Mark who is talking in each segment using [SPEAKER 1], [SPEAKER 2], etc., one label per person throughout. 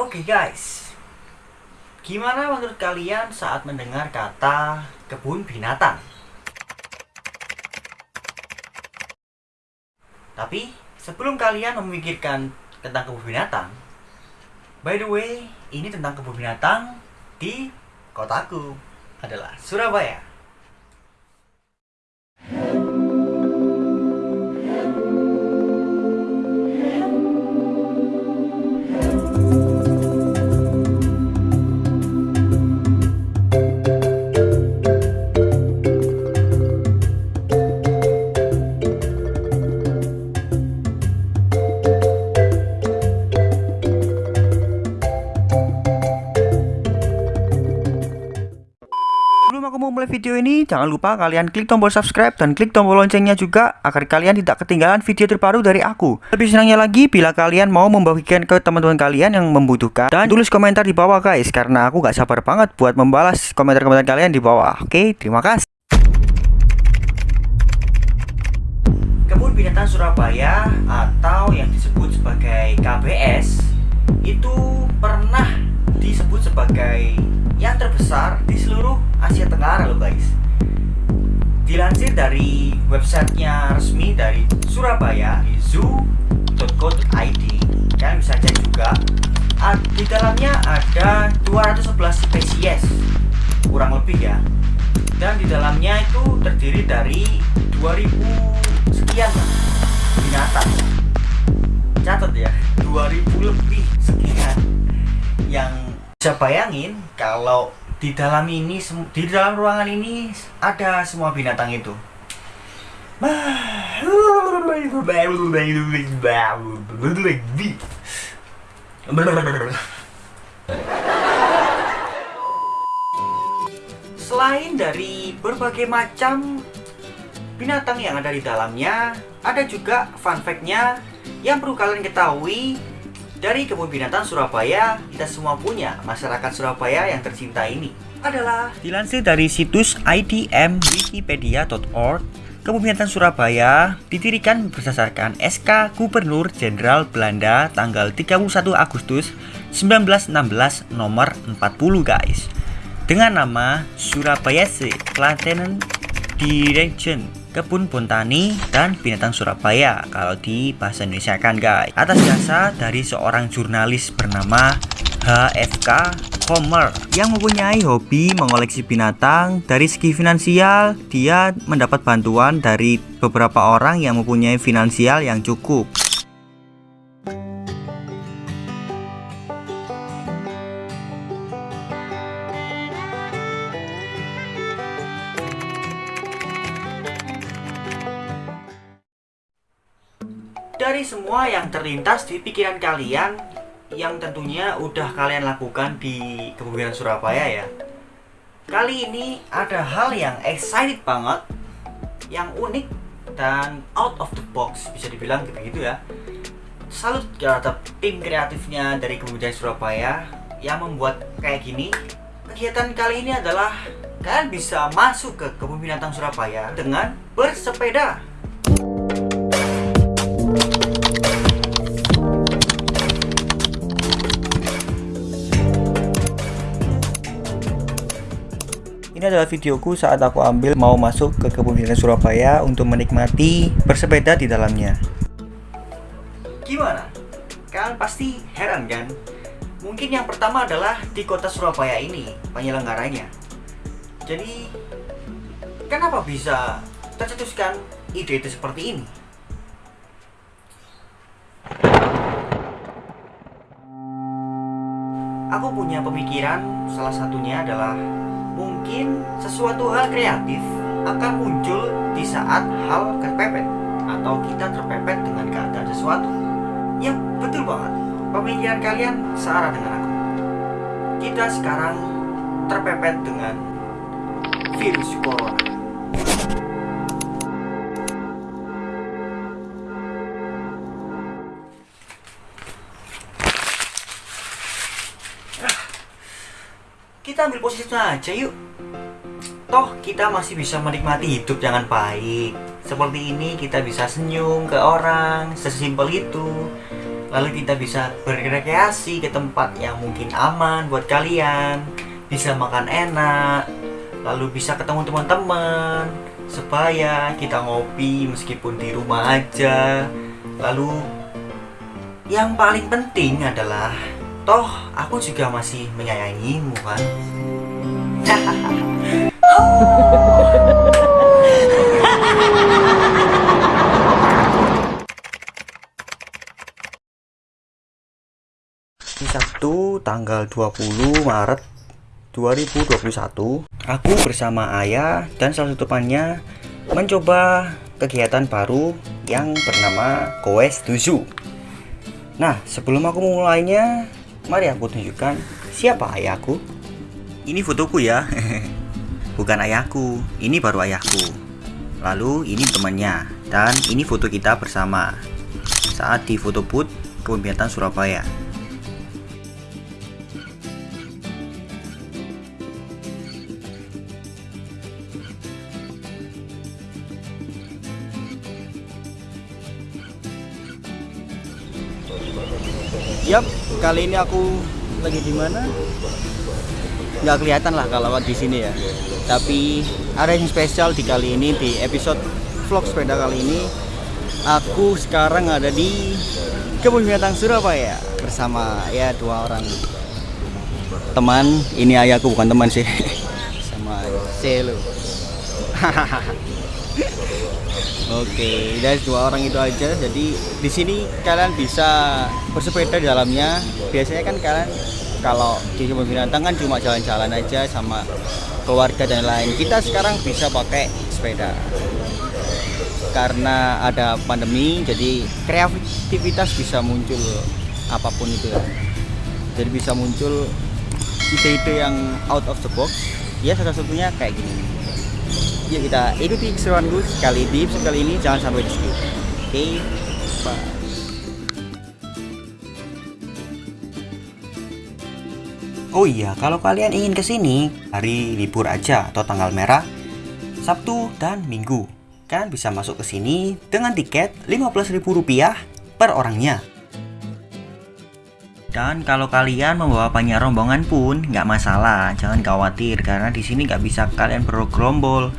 [SPEAKER 1] Oke guys, gimana menurut kalian saat mendengar kata kebun binatang? Tapi sebelum kalian memikirkan tentang kebun binatang, by the way, ini tentang kebun binatang di kotaku adalah Surabaya. Mulai video ini, jangan lupa kalian klik tombol subscribe dan klik tombol loncengnya juga agar kalian tidak ketinggalan video terbaru dari aku. Lebih senangnya lagi bila kalian mau membagikan ke teman-teman kalian yang membutuhkan dan tulis komentar di bawah guys karena aku gak sabar banget buat membalas komentar-komentar kalian di bawah. Oke, terima kasih. Kebun Binatang Surabaya atau yang disebut sebagai KBS itu pernah disebut sebagai yang terbesar Asia Tenggara loh guys Dilansir dari websitenya resmi dari Surabaya di zoo.co.id Kalian bisa cek juga. Di dalamnya ada 211 spesies Kurang lebih ya. Dan di dalamnya itu terdiri dari 2000 sekian binatang. Catat ya 2000 lebih sekian. Yang bisa bayangin kalau di dalam ini di dalam ruangan ini ada semua binatang itu. Selain dari berbagai macam binatang yang ada di dalamnya, ada juga fun fact-nya yang perlu kalian ketahui dari kebun binatang Surabaya, kita semua punya masyarakat Surabaya yang tercinta ini. Adalah dilansir dari situs idmwikipedia.org Kebun Binatang Surabaya didirikan berdasarkan SK Gubernur Jenderal Belanda tanggal 31 Agustus 1916 nomor 40 guys. Dengan nama Surabaya Plantanen Direction Kebun Botani dan Binatang Surabaya kalau di bahasa Indonesia kan guys. Atas jasa dari seorang jurnalis bernama HFK Homer yang mempunyai hobi mengoleksi binatang dari segi finansial dia mendapat bantuan dari beberapa orang yang mempunyai finansial yang cukup dari semua yang terlintas di pikiran kalian yang tentunya udah kalian lakukan di Kebun Surabaya ya. Kali ini ada hal yang excited banget yang unik dan out of the box bisa dibilang begitu ya. Salut terhadap tim kreatifnya dari Kebun Surabaya yang membuat kayak gini. Kegiatan kali ini adalah kalian bisa masuk ke Kebun Binatang Surabaya dengan bersepeda adalah videoku saat aku ambil mau masuk ke kebun binatang Surabaya untuk menikmati bersepeda di dalamnya. Gimana? Kalian pasti heran kan? Mungkin yang pertama adalah di kota Surabaya ini penyelenggaranya. Jadi, kenapa bisa tercetuskan ide itu seperti ini? Aku punya pemikiran, salah satunya adalah mungkin sesuatu hal kreatif akan muncul di saat hal kepepet atau kita terpepet dengan keadaan sesuatu. Ya, betul banget. Pemikiran kalian searah dengan aku. Kita sekarang terpepet dengan virus corona. Kita ambil posisi aja yuk. Toh kita masih bisa menikmati hidup dengan baik. Seperti ini kita bisa senyum ke orang, sesimpel itu. lalu kita bisa berrekreasi ke tempat yang mungkin aman buat kalian bisa makan enak lalu bisa ketemu teman-teman supaya kita ngopi meskipun di rumah aja lalu yang paling penting adalah toh aku juga masih menyayangimu kan? Sabtu tanggal 20 Maret 2021 Aku bersama ayah dan salah satu temannya mencoba kegiatan baru yang bernama Koes 7 Nah sebelum aku mulainya mari aku tunjukkan siapa ayahku. Ini fotoku ya. Bukan ayahku, ini baru ayahku. Lalu ini temannya Dan ini foto kita bersama. Saat di foto booth kebun Surabaya Yap, kali ini aku lagi di mana? Nggak kelihatan lah kalau di sini ya. Tapi ada yang spesial di kali ini di episode vlog sepeda kali ini. Aku sekarang ada di kebun binatang Surabaya bersama ya dua orang teman. Ini ayahku bukan teman sih, sama Selo. Oke, dari dua orang itu aja. Jadi di sini kalian bisa bersepeda di dalamnya. Biasanya kan kalian kalau di kebun binatang kan cuma jalan-jalan aja sama keluarga dan lain. Kita sekarang bisa pakai sepeda. Karena ada pandemi, jadi kreativitas bisa muncul apa pun itu. Jadi bisa muncul ide-ide yang out of the box. Ya salah satunya kayak gini yuk kita ikuti keseruan gue sekali di episode kali ini. Jangan sampai di skip. Oke okay, bye. Oh iya, kalau kalian ingin ke sini hari libur aja atau tanggal merah, Sabtu dan Minggu, kalian bisa masuk ke sini dengan tiket Rp15.000 per orangnya. Dan kalau kalian membawa banyak rombongan pun nggak masalah, jangan khawatir karena di sini nggak bisa kalian bergerombol.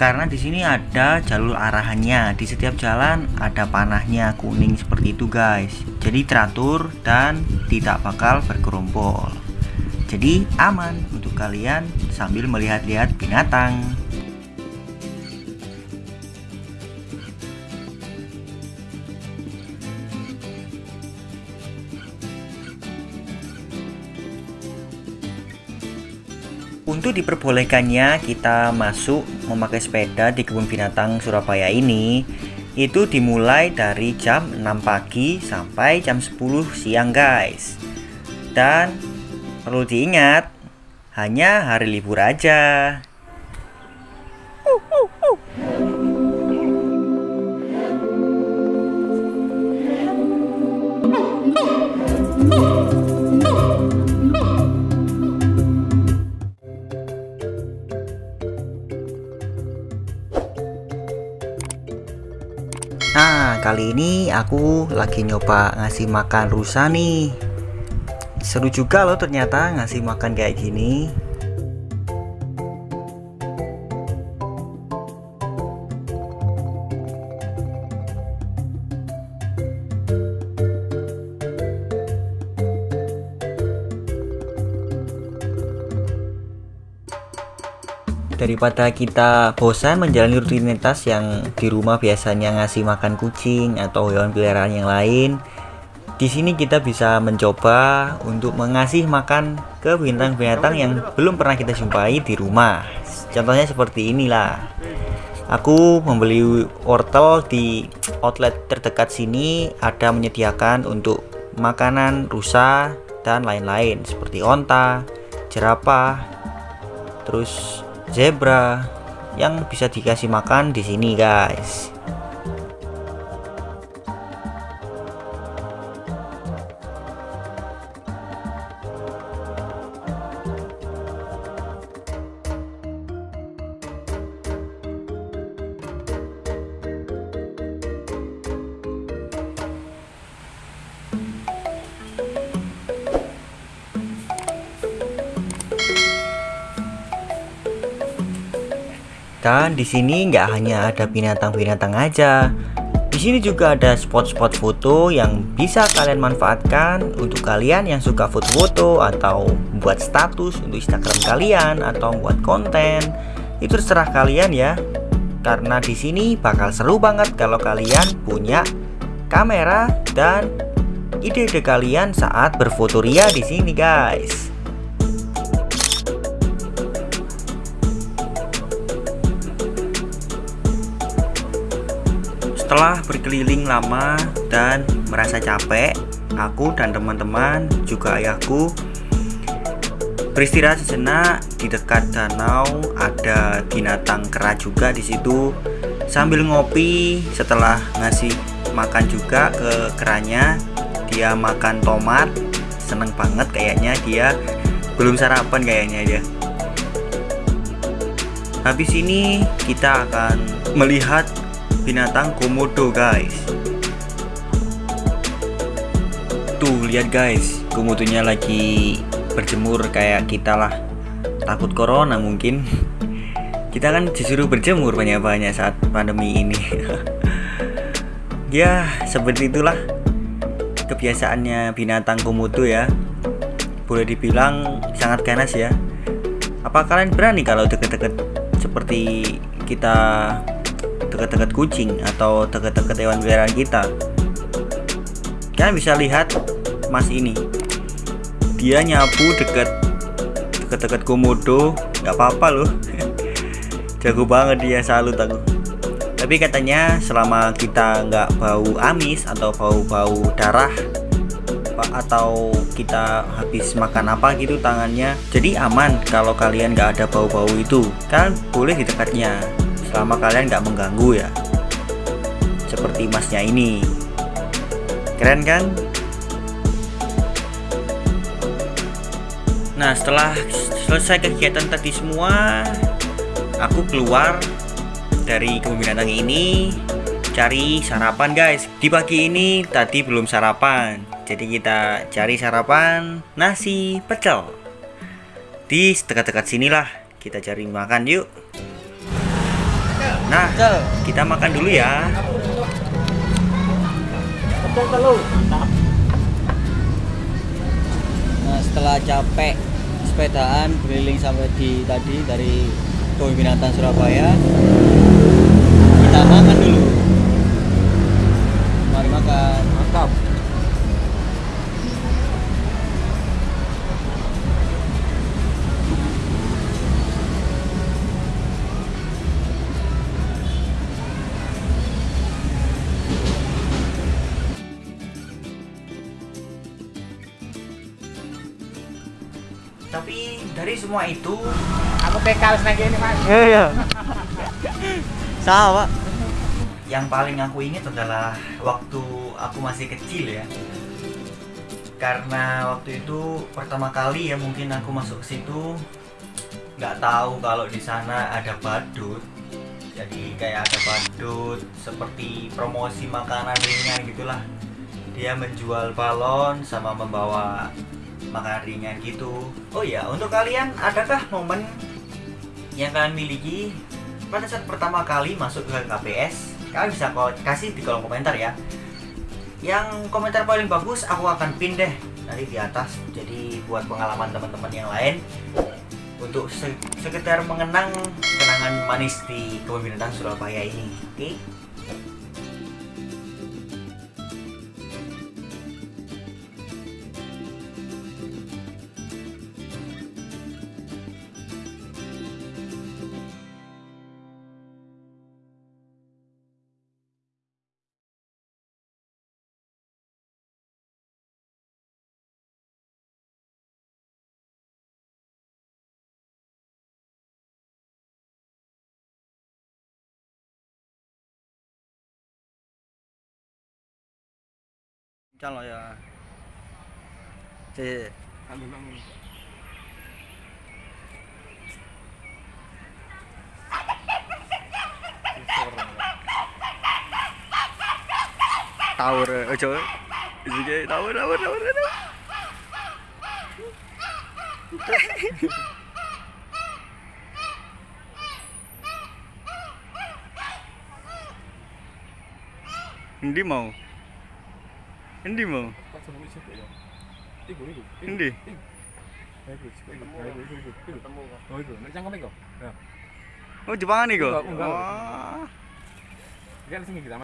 [SPEAKER 1] Karena di sini ada jalur arahannya. Di setiap jalan ada panahnya kuning seperti itu guys. Jadi teratur dan tidak bakal bergerombol. Jadi aman untuk kalian sambil melihat-lihat binatang Diperbolehkannya kita masuk memakai sepeda di kebun binatang Surabaya ini. Itu dimulai dari jam 6 pagi sampai jam 10 siang guys. Dan perlu diingat hanya hari libur aja Nah kali ini aku lagi nyoba ngasih makan rusa nih. Seru juga loh ternyata ngasih makan kayak gini daripada kita bosan menjalani rutinitas yang di rumah biasanya ngasih makan kucing atau hewan peliharaan yang lain di sini kita bisa mencoba untuk mengasih makan ke binatang-binatang yang belum pernah kita jumpai di rumah. Contohnya seperti inilah. Aku membeli wortel di outlet terdekat sini ada menyediakan untuk makanan rusa dan lain-lain seperti onta jerapah terus zebra yang bisa dikasih makan di sini guys Dan di sini nggak hanya ada binatang-binatang aja. Di sini juga ada spot-spot foto yang bisa kalian manfaatkan untuk kalian yang suka foto-foto atau buat status untuk Instagram kalian atau buat konten. Itu terserah kalian ya. Karena di sini bakal seru banget kalau kalian punya kamera dan ide-ide kalian saat berfotoria di sini, guys. Setelah berkeliling lama dan merasa capek, aku dan teman-teman juga ayahku beristirahat sejenak di dekat danau. Ada binatang kera juga di situ. Sambil ngopi, setelah ngasih makan juga ke keranya, dia makan tomat. Seneng banget kayaknya dia belum sarapan kayaknya dia. Habis ini kita akan melihat binatang komodo guys. Tuh lihat guys. Komodonya lagi berjemur kayak kita lah. Takut corona mungkin. Kita kan disuruh berjemur banyak-banyak saat pandemi ini. Ya seperti itulah kebiasaannya binatang komodo ya. Boleh dibilang sangat ganas ya. Apa kalian berani kalau deket-deket seperti kita dekat-dekat kucing atau dekat-dekat hewan peliharaan kita. Kalian bisa lihat mas ini. Dia nyapu dekat dekat-dekat komodo. Nggak apa-apa loh. Jago banget dia salut aku. Tapi katanya selama kita nggak bau amis atau bau-bau darah atau kita habis makan apa gitu tangannya jadi aman kalau kalian nggak ada bau-bau itu. Kan boleh di dekatnya selama kalian nggak mengganggu ya. Seperti masnya ini. Keren kan? Nah setelah selesai kegiatan tadi semua aku keluar dari kebun binatang ini cari sarapan guys. Di pagi ini tadi belum sarapan. Jadi kita cari sarapan nasi pecel. Di dekat-dekat sinilah kita cari makan yuk Nah, kita makan dulu ya.
[SPEAKER 2] Nah, setelah capek sepedaan keliling sampai di tadi dari Kebun Binatang Surabaya, kita makan dulu. Mari makan. Mantap.
[SPEAKER 1] Semua itu
[SPEAKER 3] Aku PK nang kene, Mas.
[SPEAKER 2] Iya. Sama, Pak.
[SPEAKER 1] yang paling aku ingat adalah waktu aku masih kecil ya. Karena waktu itu pertama kali ya mungkin aku masuk ke situ nggak tahu kalau di sana ada badut. Jadi kayak ada badut seperti promosi makanan ringan gitulah. Dia menjual balon sama membawa ringan gitu. Oh ya, untuk kalian adakah momen yang kalian miliki pada saat pertama kali masuk ke KPS? Kalian bisa kasih di kolom komentar ya. Yang komentar paling bagus aku akan pin deh nanti di atas. Jadi buat pengalaman teman-teman yang lain untuk se- sekedar mengenang kenangan manis di kebun Surabaya ini. Oke?
[SPEAKER 2] Calo cho à, rồi thì tàu
[SPEAKER 4] rồi ở chỗ gì vậy đâu
[SPEAKER 2] đâu
[SPEAKER 4] rồi đâu đi màu. Hindi mo. Hindi. Oh,
[SPEAKER 2] Jepang nih kok.
[SPEAKER 4] Enggak, enggak. Dia langsung kita